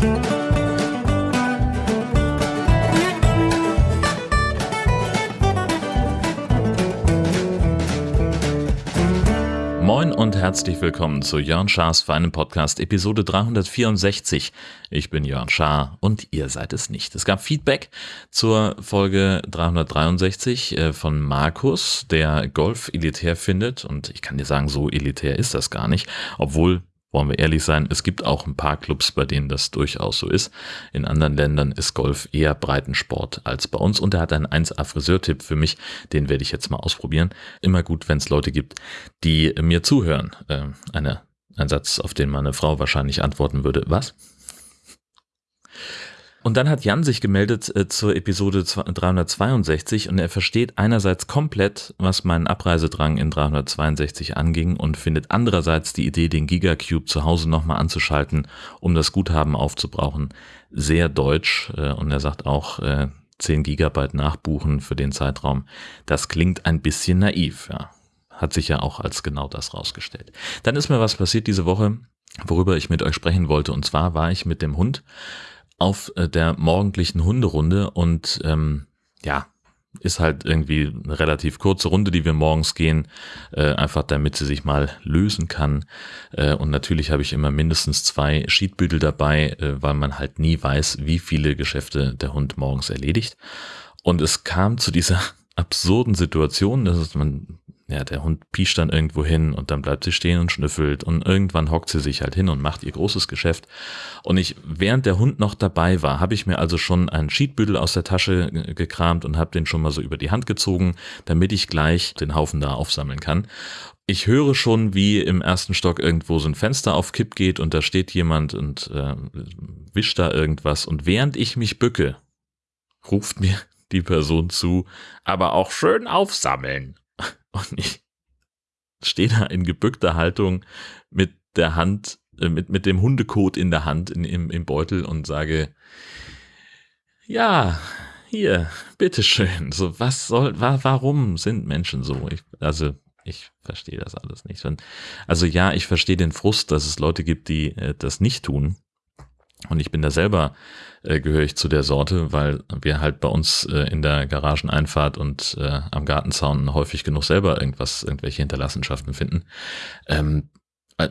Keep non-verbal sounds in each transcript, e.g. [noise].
Moin und herzlich willkommen zu Jörn Schars Feinem Podcast Episode 364. Ich bin Jörn Schaar und ihr seid es nicht. Es gab Feedback zur Folge 363 äh, von Markus, der Golf elitär findet und ich kann dir sagen, so elitär ist das gar nicht, obwohl wollen wir ehrlich sein, es gibt auch ein paar Clubs, bei denen das durchaus so ist. In anderen Ländern ist Golf eher Breitensport als bei uns und er hat einen 1A Friseurtipp für mich, den werde ich jetzt mal ausprobieren. Immer gut, wenn es Leute gibt, die mir zuhören. Äh, eine, ein Satz, auf den meine Frau wahrscheinlich antworten würde. Was? Und dann hat Jan sich gemeldet äh, zur Episode 362 und er versteht einerseits komplett, was meinen Abreisedrang in 362 anging und findet andererseits die Idee, den Gigacube zu Hause nochmal anzuschalten, um das Guthaben aufzubrauchen, sehr deutsch. Äh, und er sagt auch, äh, 10 Gigabyte nachbuchen für den Zeitraum. Das klingt ein bisschen naiv, ja. Hat sich ja auch als genau das rausgestellt. Dann ist mir was passiert diese Woche, worüber ich mit euch sprechen wollte. Und zwar war ich mit dem Hund auf äh, der morgendlichen Hunderunde und ähm, ja, ist halt irgendwie eine relativ kurze Runde, die wir morgens gehen, äh, einfach damit sie sich mal lösen kann. Äh, und natürlich habe ich immer mindestens zwei Schiedbüdel dabei, äh, weil man halt nie weiß, wie viele Geschäfte der Hund morgens erledigt. Und es kam zu dieser [laughs] absurden Situation, dass man ja, der Hund piescht dann irgendwo hin und dann bleibt sie stehen und schnüffelt und irgendwann hockt sie sich halt hin und macht ihr großes Geschäft. Und ich, während der Hund noch dabei war, habe ich mir also schon einen Schiedbüdel aus der Tasche gekramt und habe den schon mal so über die Hand gezogen, damit ich gleich den Haufen da aufsammeln kann. Ich höre schon, wie im ersten Stock irgendwo so ein Fenster auf Kipp geht und da steht jemand und äh, wischt da irgendwas. Und während ich mich bücke, ruft mir die Person zu, aber auch schön aufsammeln. Und ich stehe da in gebückter Haltung mit der Hand, äh, mit, mit dem Hundekot in der Hand in, im, im Beutel und sage, ja, hier, bitteschön. So, was soll, wa, warum sind Menschen so? Ich, also, ich verstehe das alles nicht. Also ja, ich verstehe den Frust, dass es Leute gibt, die äh, das nicht tun. Und ich bin da selber, äh, gehöre ich zu der Sorte, weil wir halt bei uns äh, in der Garageneinfahrt und äh, am Gartenzaun häufig genug selber irgendwas, irgendwelche Hinterlassenschaften finden. Ähm,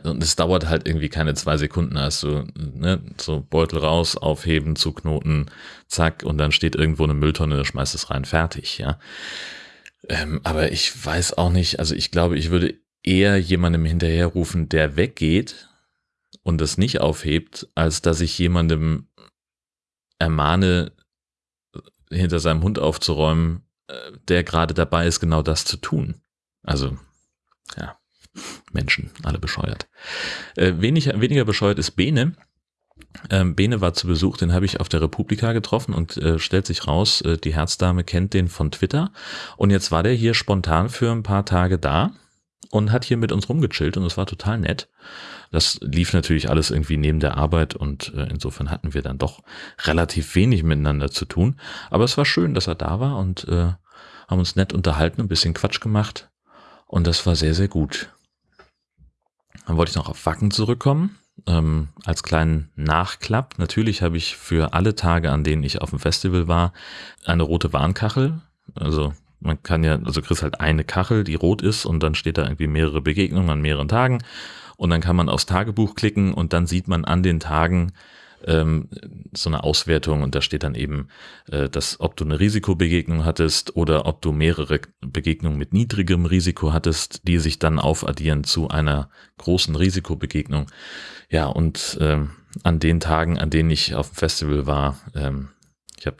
und es dauert halt irgendwie keine zwei Sekunden, also ne, so Beutel raus, aufheben, zuknoten, zack, und dann steht irgendwo eine Mülltonne, schmeißt es rein, fertig, ja. Ähm, aber ich weiß auch nicht, also ich glaube, ich würde eher jemandem hinterherrufen, der weggeht, und das nicht aufhebt, als dass ich jemandem ermahne, hinter seinem Hund aufzuräumen, äh, der gerade dabei ist, genau das zu tun. Also, ja, Menschen, alle bescheuert. Äh, wenig, weniger bescheuert ist Bene. Ähm, Bene war zu Besuch, den habe ich auf der Republika getroffen und äh, stellt sich raus, äh, die Herzdame kennt den von Twitter. Und jetzt war der hier spontan für ein paar Tage da und hat hier mit uns rumgechillt und es war total nett. Das lief natürlich alles irgendwie neben der Arbeit und äh, insofern hatten wir dann doch relativ wenig miteinander zu tun. Aber es war schön, dass er da war und äh, haben uns nett unterhalten, ein bisschen Quatsch gemacht und das war sehr, sehr gut. Dann wollte ich noch auf Wacken zurückkommen. Ähm, als kleinen Nachklapp. Natürlich habe ich für alle Tage, an denen ich auf dem Festival war, eine rote Warnkachel. Also man kann ja, also kriegst halt eine Kachel, die rot ist und dann steht da irgendwie mehrere Begegnungen an mehreren Tagen und dann kann man aufs Tagebuch klicken und dann sieht man an den Tagen ähm, so eine Auswertung und da steht dann eben, äh, dass ob du eine Risikobegegnung hattest oder ob du mehrere Begegnungen mit niedrigem Risiko hattest, die sich dann aufaddieren zu einer großen Risikobegegnung. Ja, und ähm, an den Tagen, an denen ich auf dem Festival war, ähm, ich habe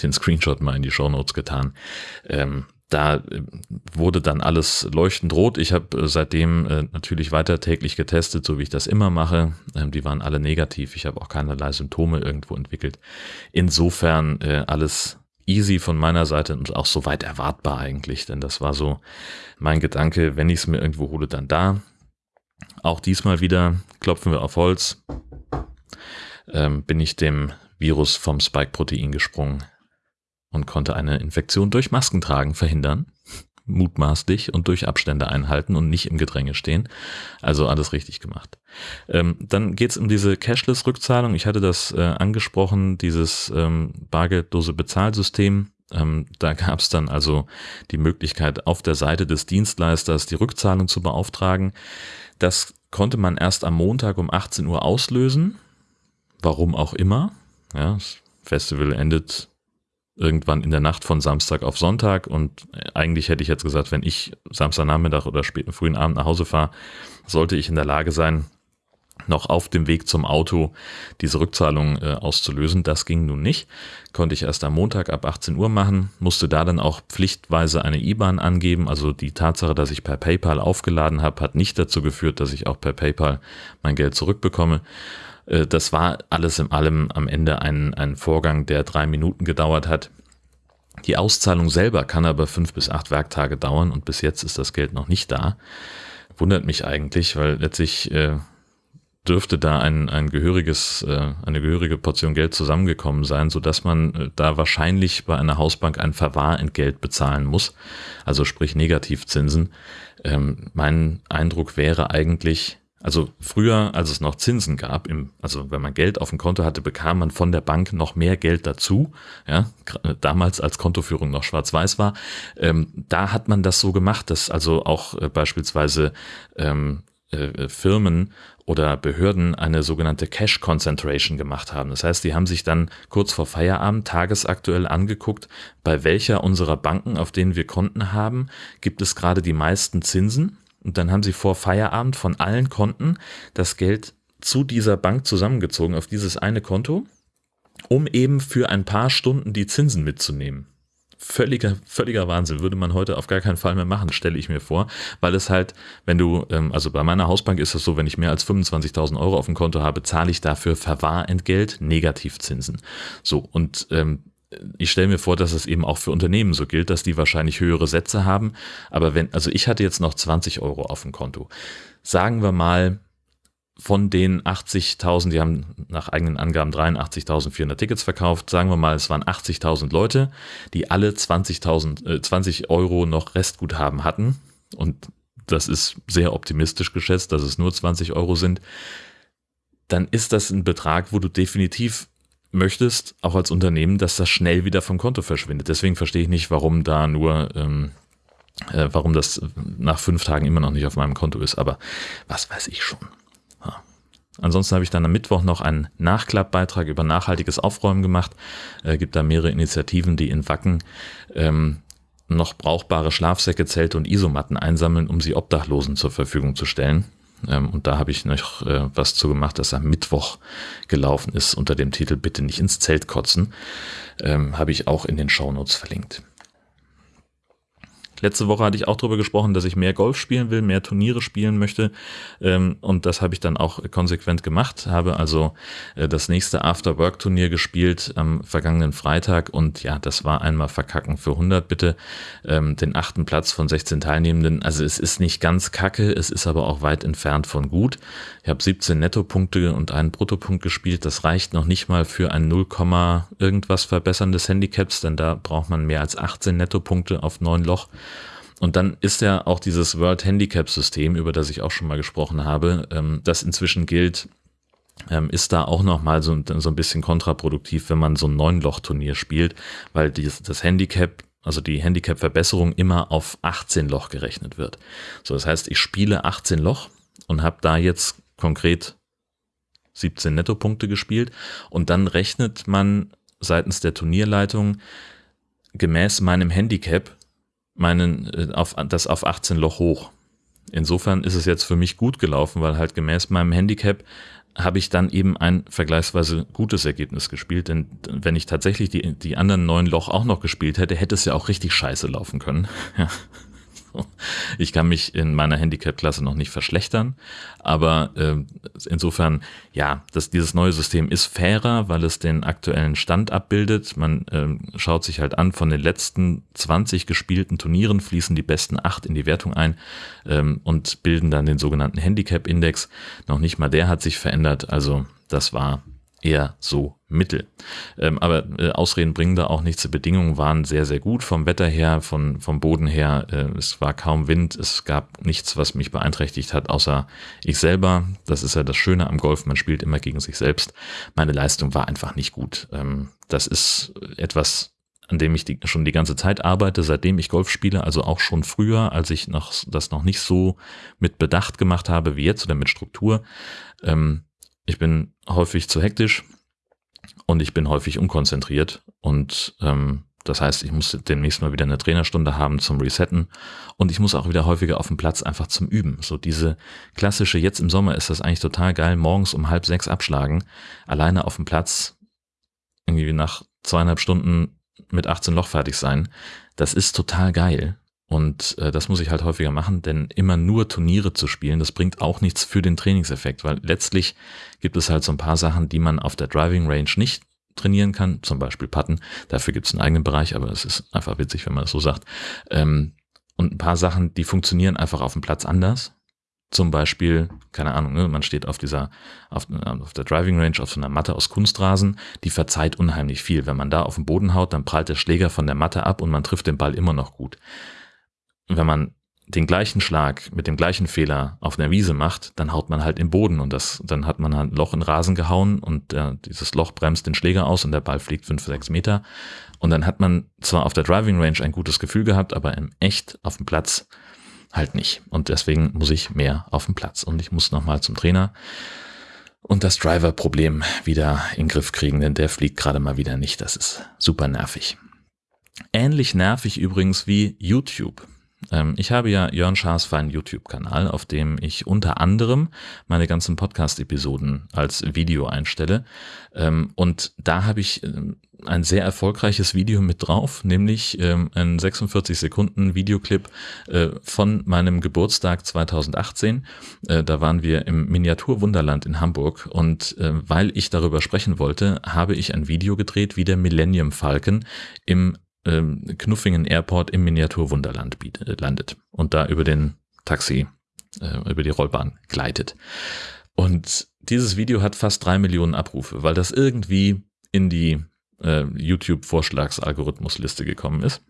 den Screenshot mal in die Show Notes getan. Ähm, da äh, wurde dann alles leuchtend rot. Ich habe äh, seitdem äh, natürlich weiter täglich getestet, so wie ich das immer mache. Ähm, die waren alle negativ. Ich habe auch keinerlei Symptome irgendwo entwickelt. Insofern alles easy von meiner Seite und auch soweit erwartbar eigentlich, denn das war so mein Gedanke, wenn ich es mir irgendwo hole, dann da. Auch diesmal wieder klopfen wir auf Holz. Ähm, bin ich dem Virus vom Spike-Protein gesprungen und konnte eine Infektion durch Maskentragen verhindern. mutmaßlich und durch Abstände einhalten und nicht im Gedränge stehen. Also alles richtig gemacht. Ähm, dann geht's um diese Cashless-Rückzahlung. Ich hatte das äh, angesprochen, dieses ähm, bargeldlose Bezahlsystem. Ähm, da gab's dann also die Möglichkeit, auf der Seite des Dienstleisters die Rückzahlung zu beauftragen. Das konnte man erst am Montag um 18 Uhr auslösen. Warum auch immer. Ja, das Festival endet irgendwann in der Nacht von Samstag auf Sonntag und eigentlich hätte ich jetzt gesagt, wenn ich Samstagnachmittag oder späten frühen Abend nach Hause fahre, sollte ich in der Lage sein, noch auf dem Weg zum Auto diese Rückzahlung äh, auszulösen. Das ging nun nicht. Konnte ich erst am Montag ab 18 Uhr machen, musste da dann auch pflichtweise eine IBAN angeben. Also die Tatsache, dass ich per PayPal aufgeladen habe, hat nicht dazu geführt, dass ich auch per PayPal mein Geld zurückbekomme. Äh, das war alles in allem am Ende ein, ein Vorgang, der drei Minuten gedauert hat. Die Auszahlung selber kann aber fünf bis acht Werktage dauern und bis jetzt ist das Geld noch nicht da. Wundert mich eigentlich, weil letztlich äh, dürfte da ein, ein gehöriges, äh, eine gehörige Portion Geld zusammengekommen sein, so dass man äh, da wahrscheinlich bei einer Hausbank ein Verwahrentgelt bezahlen muss, also sprich Negativzinsen. Ähm, mein Eindruck wäre eigentlich, also früher, als es noch Zinsen gab, im, also wenn man Geld auf dem Konto hatte, bekam man von der Bank noch mehr Geld dazu. Ja, damals als Kontoführung noch schwarz-weiß war, ähm, da hat man das so gemacht, dass also auch äh, beispielsweise ähm, äh, Firmen oder Behörden eine sogenannte Cash Concentration gemacht haben. Das heißt, die haben sich dann kurz vor Feierabend tagesaktuell angeguckt, bei welcher unserer Banken, auf denen wir Konten haben, gibt es gerade die meisten Zinsen und dann haben sie vor Feierabend von allen Konten das Geld zu dieser Bank zusammengezogen auf dieses eine Konto, um eben für ein paar Stunden die Zinsen mitzunehmen. Völliger, völliger Wahnsinn, würde man heute auf gar keinen Fall mehr machen, stelle ich mir vor, weil es halt, wenn du, ähm, also bei meiner Hausbank ist es so, wenn ich mehr als 25.000 Euro auf dem Konto habe, zahle ich dafür Verwahrentgelt, Negativzinsen. So, und ähm, ich stelle mir vor, dass es eben auch für Unternehmen so gilt, dass die wahrscheinlich höhere Sätze haben. Aber wenn, also ich hatte jetzt noch 20 Euro auf dem Konto. Sagen wir mal, von den 80.000, die haben nach eigenen Angaben 83.400 Tickets verkauft, sagen wir mal, es waren 80.000 Leute, die alle 20.000, äh, 20 Euro noch Restguthaben hatten. Und das ist sehr optimistisch geschätzt, dass es nur 20 Euro sind. Dann ist das ein Betrag, wo du definitiv möchtest, auch als Unternehmen, dass das schnell wieder vom Konto verschwindet. Deswegen verstehe ich nicht, warum da nur, ähm, äh, warum das nach fünf Tagen immer noch nicht auf meinem Konto ist. Aber was weiß ich schon. Ja. Ansonsten habe ich dann am Mittwoch noch einen Nachklappbeitrag über nachhaltiges Aufräumen gemacht. Äh, gibt da mehrere Initiativen, die in Wacken ähm, noch brauchbare Schlafsäcke, Zelte und Isomatten einsammeln, um sie Obdachlosen zur Verfügung zu stellen. Ähm, und da habe ich noch äh, was zu gemacht, das am Mittwoch gelaufen ist unter dem Titel Bitte nicht ins Zelt kotzen. Ähm, habe ich auch in den Shownotes verlinkt. Letzte Woche hatte ich auch darüber gesprochen, dass ich mehr Golf spielen will, mehr Turniere spielen möchte. Ähm, und das habe ich dann auch konsequent gemacht. Habe also äh, das nächste After-Work-Turnier gespielt am vergangenen Freitag. Und ja, das war einmal verkacken für 100 bitte. Ähm, den achten Platz von 16 Teilnehmenden. Also es ist nicht ganz kacke, es ist aber auch weit entfernt von gut. Ich habe 17 Nettopunkte und einen Bruttopunkt gespielt. Das reicht noch nicht mal für ein 0, irgendwas verbesserndes Handicaps, denn da braucht man mehr als 18 Nettopunkte auf neun Loch. Und dann ist ja auch dieses World Handicap System, über das ich auch schon mal gesprochen habe, ähm, das inzwischen gilt, ähm, ist da auch nochmal so, so ein bisschen kontraproduktiv, wenn man so ein Neun-Loch-Turnier spielt, weil dies, das Handicap, also die Handicap-Verbesserung immer auf 18 Loch gerechnet wird. So, das heißt, ich spiele 18 Loch und habe da jetzt konkret 17 Nettopunkte gespielt und dann rechnet man seitens der Turnierleitung gemäß meinem Handicap meinen, äh, auf, das auf 18 Loch hoch. Insofern ist es jetzt für mich gut gelaufen, weil halt gemäß meinem Handicap habe ich dann eben ein vergleichsweise gutes Ergebnis gespielt. Denn wenn ich tatsächlich die, die anderen neun Loch auch noch gespielt hätte, hätte es ja auch richtig scheiße laufen können. [laughs] Ja. [laughs] Ich kann mich in meiner Handicap-Klasse noch nicht verschlechtern, aber äh, insofern, ja, das, dieses neue System ist fairer, weil es den aktuellen Stand abbildet. Man äh, schaut sich halt an, von den letzten 20 gespielten Turnieren fließen die besten acht in die Wertung ein ähm, und bilden dann den sogenannten Handicap-Index. Noch nicht mal der hat sich verändert, also das war eher so mittel. Ähm, aber äh, Ausreden bringen da auch nichts. Die Bedingungen waren sehr, sehr gut vom Wetter her, von, vom Boden her. Äh, es war kaum Wind, es gab nichts, was mich beeinträchtigt hat, außer ich selber. Das ist ja das Schöne am Golf, man spielt immer gegen sich selbst. Meine Leistung war einfach nicht gut. Ähm, das ist etwas, an dem ich die, schon die ganze Zeit arbeite, seitdem ich Golf spiele, also auch schon früher, als ich noch das noch nicht so mit Bedacht gemacht habe wie jetzt oder mit Struktur. Ähm, ich bin häufig zu hektisch und ich bin häufig unkonzentriert und ähm, das heißt, ich muss demnächst mal wieder eine Trainerstunde haben zum Resetten und ich muss auch wieder häufiger auf dem Platz einfach zum Üben. So diese klassische, jetzt im Sommer ist das eigentlich total geil, morgens um halb sechs abschlagen, alleine auf dem Platz, irgendwie nach zweieinhalb Stunden mit 18 Loch fertig sein. Das ist total geil. Und äh, das muss ich halt häufiger machen, denn immer nur Turniere zu spielen, das bringt auch nichts für den Trainingseffekt, weil letztlich gibt es halt so ein paar Sachen, die man auf der Driving Range nicht trainieren kann, zum Beispiel Putten. Dafür gibt es einen eigenen Bereich, aber es ist einfach witzig, wenn man das so sagt. Ähm, und ein paar Sachen, die funktionieren einfach auf dem Platz anders zum Beispiel, keine Ahnung, ne, man steht auf dieser, auf, auf, der Driving Range auf so einer Matte aus Kunstrasen, die verzeiht unheimlich viel. Wenn man da auf den Boden haut, dann prallt der Schläger von der Matte ab und man trifft den Ball immer noch gut. Wenn man den gleichen Schlag mit dem gleichen Fehler auf einer Wiese macht, dann haut man halt im Boden und das, dann hat man halt ein Loch in Rasen gehauen und äh, dieses Loch bremst den Schläger aus und der Ball fliegt fünf, sechs Meter. Und dann hat man zwar auf der Driving Range ein gutes Gefühl gehabt, aber im Echt auf dem Platz halt nicht. Und deswegen muss ich mehr auf dem Platz und ich muss nochmal zum Trainer und das Driver-Problem wieder in den Griff kriegen, denn der fliegt gerade mal wieder nicht. Das ist super nervig. Ähnlich nervig übrigens wie YouTube. Ähm, ich habe ja Jörn Schaas feinen YouTube-Kanal, auf dem ich unter anderem meine ganzen Podcast-Episoden als Video einstelle. Ähm, und da habe ich ähm, ein sehr erfolgreiches Video mit drauf, nämlich ein 46 Sekunden Videoclip äh, von meinem Geburtstag 2018. Äh, da waren wir im Miniaturwunderland in Hamburg und äh, weil ich darüber sprechen wollte, habe ich ein Video gedreht, wie der Millennium Falcon im ähm, Knuffingen Airport im Miniaturwunderland äh, landet und da über den Taxi, äh, über die Rollbahn gleitet. Und dieses Video hat fast drei Millionen Abrufe, weil das irgendwie in die äh, YouTube-Vorschlagsalgorithmusliste gekommen ist.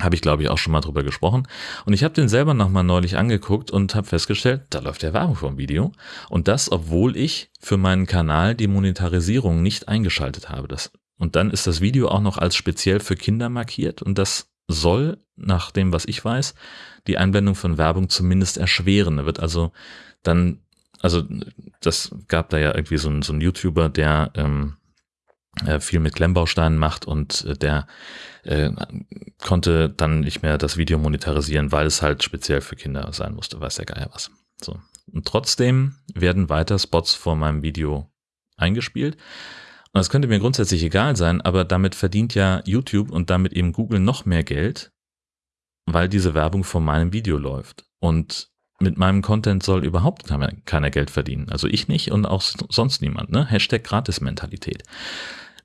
Habe ich, glaube ich, auch schon mal drüber gesprochen. Und ich habe den selber nochmal neulich angeguckt und habe festgestellt, da läuft ja Werbung vom Video. Und das, obwohl ich für meinen Kanal die Monetarisierung nicht eingeschaltet habe. Das und dann ist das Video auch noch als speziell für Kinder markiert und das soll, nach dem, was ich weiß, die Einblendung von Werbung zumindest erschweren. Da wird also dann, also das gab da ja irgendwie so einen, so einen YouTuber, der ähm, äh, viel mit Klemmbausteinen macht und äh, der äh, konnte dann nicht mehr das Video monetarisieren, weil es halt speziell für Kinder sein musste, weiß der Geier was. So. Und trotzdem werden weiter Spots vor meinem Video eingespielt. Und das könnte mir grundsätzlich egal sein, aber damit verdient ja YouTube und damit eben Google noch mehr Geld, weil diese Werbung vor meinem Video läuft. Und mit meinem Content soll überhaupt keiner Geld verdienen. Also ich nicht und auch sonst niemand. Ne? Hashtag Gratis-Mentalität.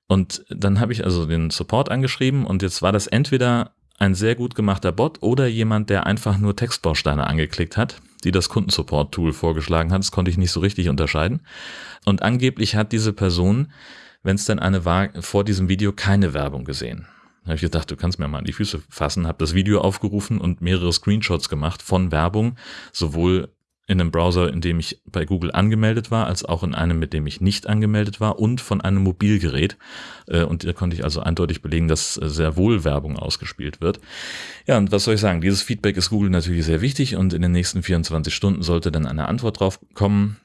Und dann habe ich also den Support angeschrieben und jetzt war das entweder ein sehr gut gemachter Bot oder jemand, der einfach nur Textbausteine angeklickt hat, die das Kundensupport-Tool vorgeschlagen hat. Das konnte ich nicht so richtig unterscheiden. Und angeblich hat diese Person wenn es denn eine war, vor diesem Video keine Werbung gesehen. Da habe ich gedacht, du kannst mir mal an die Füße fassen, habe das Video aufgerufen und mehrere Screenshots gemacht von Werbung, sowohl in einem Browser, in dem ich bei Google angemeldet war, als auch in einem, mit dem ich nicht angemeldet war und von einem Mobilgerät. Äh, und da konnte ich also eindeutig belegen, dass sehr wohl Werbung ausgespielt wird. Ja, und was soll ich sagen? Dieses Feedback ist Google natürlich sehr wichtig und in den nächsten 24 Stunden sollte dann eine Antwort drauf kommen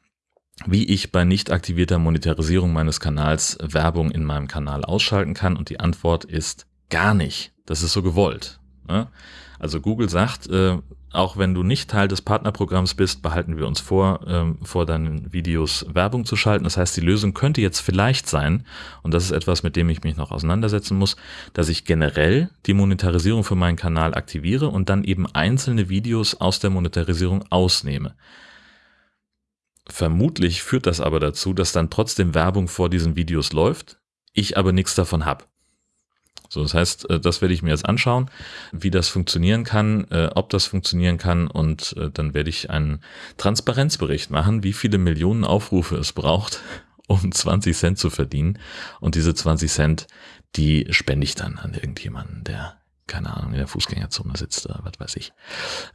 wie ich bei nicht aktivierter Monetarisierung meines Kanals Werbung in meinem Kanal ausschalten kann. Und die Antwort ist gar nicht. Das ist so gewollt. Ne? Also Google sagt, äh, auch wenn du nicht Teil des Partnerprogramms bist, behalten wir uns vor, ähm, vor deinen Videos Werbung zu schalten. Das heißt, die Lösung könnte jetzt vielleicht sein, und das ist etwas, mit dem ich mich noch auseinandersetzen muss, dass ich generell die Monetarisierung für meinen Kanal aktiviere und dann eben einzelne Videos aus der Monetarisierung ausnehme. Vermutlich führt das aber dazu, dass dann trotzdem Werbung vor diesen Videos läuft, ich aber nichts davon habe. So, das heißt, äh, das werde ich mir jetzt anschauen, wie das funktionieren kann, äh, ob das funktionieren kann und äh, dann werde ich einen Transparenzbericht machen, wie viele Millionen Aufrufe es braucht, [laughs] um 20 Cent zu verdienen. Und diese 20 Cent, die spende ich dann an irgendjemanden, der keine Ahnung, in der Fußgängerzone sitzt oder was weiß ich.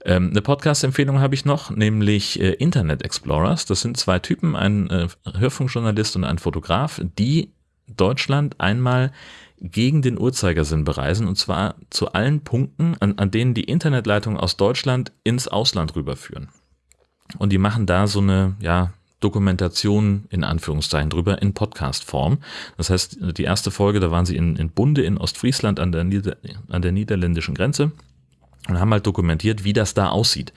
Ähm, eine Podcast-Empfehlung habe ich noch, nämlich äh, Internet Explorers. Das sind zwei Typen, ein äh, Hörfunkjournalist und ein Fotograf, die Deutschland einmal gegen den Uhrzeigersinn bereisen und zwar zu allen Punkten, an, an denen die Internetleitungen aus Deutschland ins Ausland rüberführen. Und die machen da so eine, ja, Dokumentation in Anführungszeichen drüber in Podcast-Form. Das heißt, die erste Folge, da waren sie in, in Bunde in Ostfriesland an der, Nieder an der niederländischen Grenze und haben halt dokumentiert, wie das da aussieht.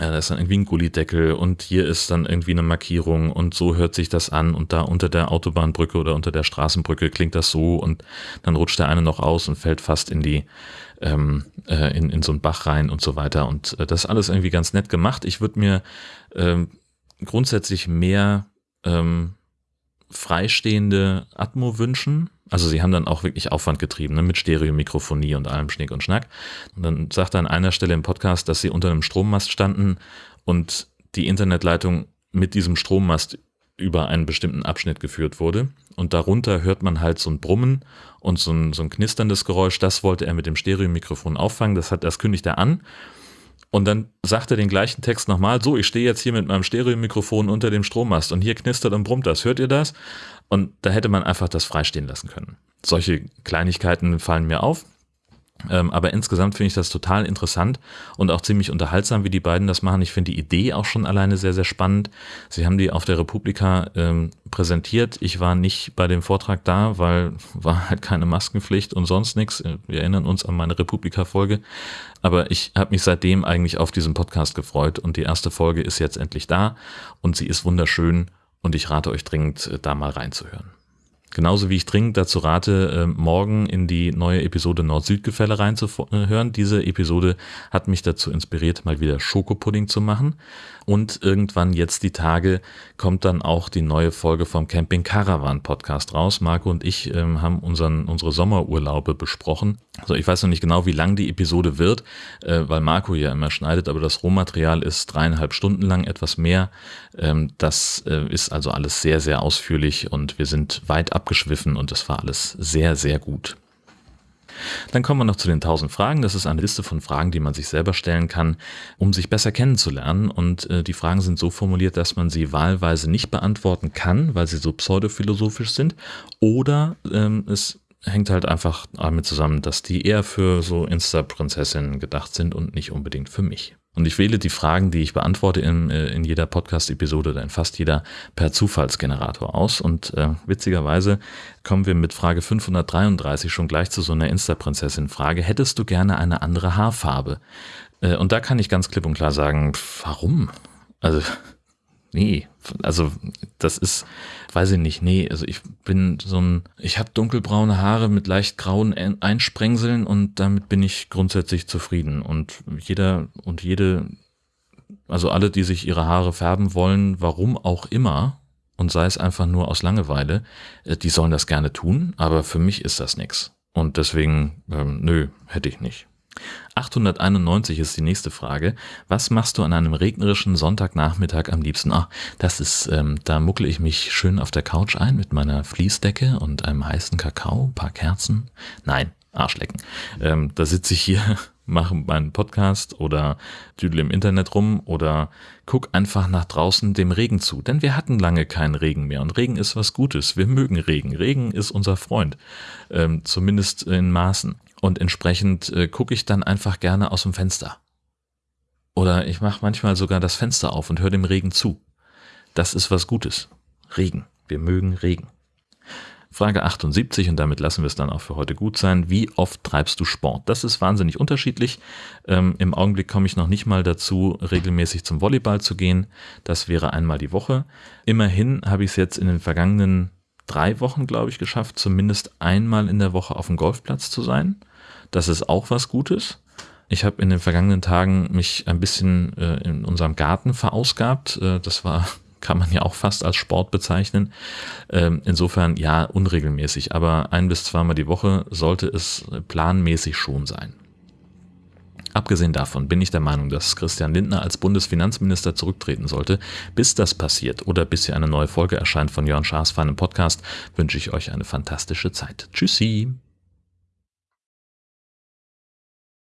Ja, da ist dann irgendwie ein Gullideckel und hier ist dann irgendwie eine Markierung und so hört sich das an und da unter der Autobahnbrücke oder unter der Straßenbrücke klingt das so und dann rutscht der eine noch aus und fällt fast in die ähm, äh, in, in so einen Bach rein und so weiter und äh, das alles irgendwie ganz nett gemacht. Ich würde mir ähm, grundsätzlich mehr ähm, freistehende Atmo wünschen, also sie haben dann auch wirklich Aufwand getrieben, ne, mit Stereomikrofonie und allem Schnick und Schnack. Und dann sagt er an einer Stelle im Podcast, dass sie unter einem Strommast standen und die Internetleitung mit diesem Strommast über einen bestimmten Abschnitt geführt wurde. Und darunter hört man halt so ein Brummen und so ein, so ein knisterndes Geräusch. Das wollte er mit dem Stereomikrofon auffangen. Das hat, das kündigt er an. Und dann sagt er den gleichen Text nochmal, so, ich stehe jetzt hier mit meinem Stereomikrofon unter dem Strommast und hier knistert und brummt das. Hört ihr das? Und da hätte man einfach das freistehen lassen können. Solche Kleinigkeiten fallen mir auf. Ähm, aber insgesamt finde ich das total interessant und auch ziemlich unterhaltsam, wie die beiden das machen. Ich finde die Idee auch schon alleine sehr, sehr spannend. Sie haben die auf der Republika ähm, präsentiert. Ich war nicht bei dem Vortrag da, weil war halt keine Maskenpflicht und sonst nichts. Wir erinnern uns an meine Republika-Folge. Aber ich habe mich seitdem eigentlich auf diesen Podcast gefreut und die erste Folge ist jetzt endlich da und sie ist wunderschön und ich rate euch dringend, äh, da mal reinzuhören. Genauso wie ich dringend dazu rate, äh, morgen in die neue Episode Nord-Süd-Gefälle reinzuhören. Diese Episode hat mich dazu inspiriert, mal wieder Schokopudding zu machen. Und irgendwann jetzt die Tage kommt dann auch die neue Folge vom Camping Caravan Podcast raus. Marco und ich ähm, haben unseren, unsere Sommerurlaube besprochen. Also ich weiß noch nicht genau, wie lang die Episode wird, äh, weil Marco ja immer schneidet, aber das Rohmaterial ist dreieinhalb Stunden lang, etwas mehr. Ähm, das äh, ist also alles sehr, sehr ausführlich und wir sind weit abgeschwiffen und das war alles sehr, sehr gut. Dann kommen wir noch zu den 1000 Fragen. Das ist eine Liste von Fragen, die man sich selber stellen kann, um sich besser kennenzulernen. Und äh, die Fragen sind so formuliert, dass man sie wahlweise nicht beantworten kann, weil sie so pseudophilosophisch sind. Oder ähm, es hängt halt einfach damit zusammen, dass die eher für so Insta-Prinzessinnen gedacht sind und nicht unbedingt für mich. Und ich wähle die Fragen, die ich beantworte in, äh, in jeder Podcast-Episode oder in fast jeder per Zufallsgenerator aus. Und äh, witzigerweise kommen wir mit Frage 533 schon gleich zu so einer Insta-Prinzessin-Frage. Hättest du gerne eine andere Haarfarbe? Äh, und da kann ich ganz klipp und klar sagen, warum? Also Nee, also das ist, weiß ich nicht, nee, also ich bin so ein, ich habe dunkelbraune Haare mit leicht grauen Einsprengseln und damit bin ich grundsätzlich zufrieden. Und jeder und jede, also alle, die sich ihre Haare färben wollen, warum auch immer, und sei es einfach nur aus Langeweile, äh, die sollen das gerne tun, aber für mich ist das nix. Und deswegen, ähm, nö, hätte ich nicht. 891 ist die nächste Frage. Was machst du an einem regnerischen Sonntagnachmittag am liebsten? Ah, das ist, ähm, da muckle ich mich schön auf der Couch ein mit meiner Fließdecke und einem heißen Kakao, paar Kerzen. Nein, Arschlecken. Ähm, da sitze ich hier, [laughs] mache meinen Podcast oder düdel im Internet rum oder guck einfach nach draußen dem Regen zu. Denn wir hatten lange keinen Regen mehr und Regen ist was Gutes. Wir mögen Regen. Regen ist unser Freund. Ähm, zumindest in Maßen. Und entsprechend äh, gucke ich dann einfach gerne aus dem Fenster. Oder ich mache manchmal sogar das Fenster auf und höre dem Regen zu. Das ist was Gutes. Regen. Wir mögen Regen. Frage 78, und damit lassen wir es dann auch für heute gut sein. Wie oft treibst du Sport? Das ist wahnsinnig unterschiedlich. Ähm, Im Augenblick komme ich noch nicht mal dazu, regelmäßig zum Volleyball zu gehen. Das wäre einmal die Woche. Immerhin habe ich es jetzt in den vergangenen drei Wochen, glaube ich, geschafft, zumindest einmal in der Woche auf dem Golfplatz zu sein. Das ist auch was Gutes. Ich habe in den vergangenen Tagen mich ein bisschen äh, in unserem Garten verausgabt. Äh, das war, [laughs] kann man ja auch fast als Sport bezeichnen. Ähm, insofern ja, unregelmäßig, aber ein bis zweimal die Woche sollte es planmäßig schon sein. Abgesehen davon bin ich der Meinung, dass Christian Lindner als Bundesfinanzminister zurücktreten sollte. Bis das passiert oder bis hier eine neue Folge erscheint von Jörn Schaas feinem Podcast, wünsche ich euch eine fantastische Zeit. Tschüssi!